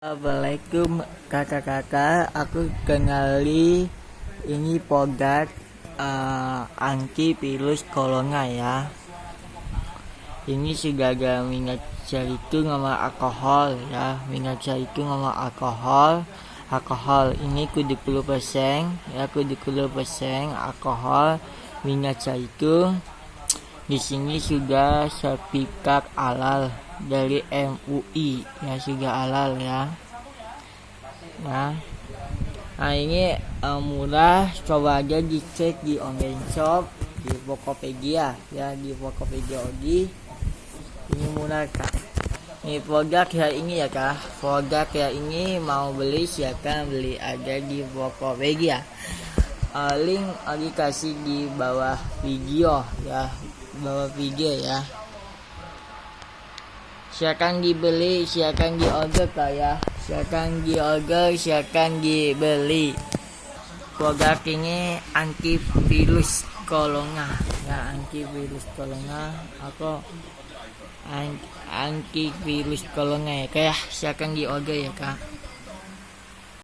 Assalamualaikum kakak-kakak. Aku kenali ini pogat uh, antivirus corona ya. Ini sudah ada minyak itu nama alkohol ya. Minyak itu nama alkohol. Alkohol ini kudu 10% ya kudu 10% alkohol. Minyak itu di sini sudah sertifikat halal dari MUI ya sudah halal ya. Nah nah ini uh, murah. Coba aja dicek di online shop di Tokopedia. Ya di Tokopedia Ogi ini murah kak. Ini produk ya ini ya kak. Produk ya ini mau beli silakan beli? Aja di Tokopedia uh, link dikasih di bawah video ya bawah video ya. Silakan dibeli silakan diorder kak ya. Silakan diorder silakan dibeli. Produk ini antivirus kolonga ya antivirus kolonga aku antivirus kolonga ya kayak silakan diorder ya kak